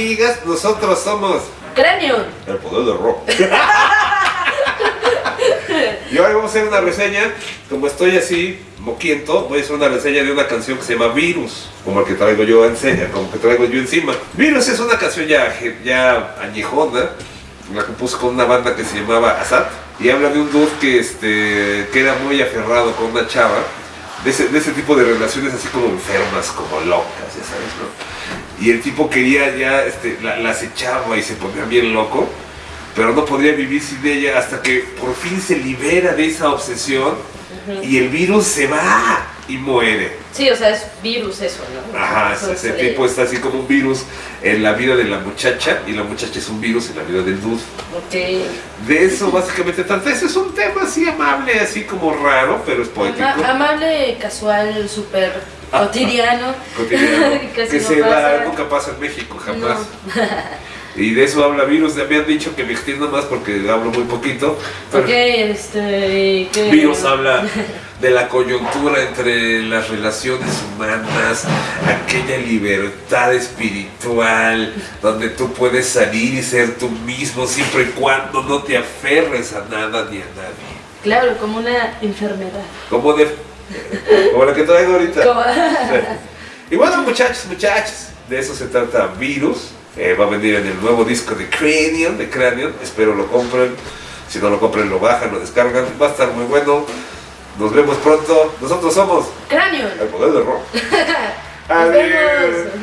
Amigas, nosotros somos Cráneo. el poder del rock. y hoy vamos a hacer una reseña, como estoy así, moquiento, voy a hacer una reseña de una canción que se llama Virus, como el que traigo yo, ense- como que traigo yo encima. Virus es una canción ya, ya añejona, la compuso con una banda que se llamaba Asat, y habla de un dude que, este, que era muy aferrado con una chava, de ese, de ese tipo de relaciones así como enfermas, como locas, ya sabes, ¿no? Y el tipo quería ya, este, la, la acechaba y se ponía bien loco, pero no podría vivir sin ella hasta que por fin se libera de esa obsesión y el virus se va y muere. Sí, o sea, es virus eso, ¿no? Ajá, Eso ese es, tipo eh, está así como un virus en la vida de la muchacha y la muchacha es un virus en la vida del dude. ok. De eso básicamente trata. Ese es un tema así amable, así como raro, pero es poético. Ama- amable, casual, súper cotidiano. cotidiano, que no se da, pasa. nunca pasa en México, jamás. No. Y de eso habla virus. Me han dicho que me extienda más porque hablo muy poquito. pero- Ok, este. ¿qué? Virus habla de la coyuntura entre las relaciones humanas, aquella libertad espiritual, donde tú puedes salir y ser tú mismo siempre y cuando no te aferres a nada ni a nadie. Claro, como una enfermedad. Como de como la que traigo ahorita. Como- Y bueno, muchachos, muchachos, de eso se trata Virus. Eh, va a venir en el nuevo disco de Cranion, de Cranion. Espero lo compren. Si no lo compren, lo bajan, lo descargan. Va a estar muy bueno. Nos vemos pronto. Nosotros somos Cráneo. el poder del rock. Nos Adiós. vemos.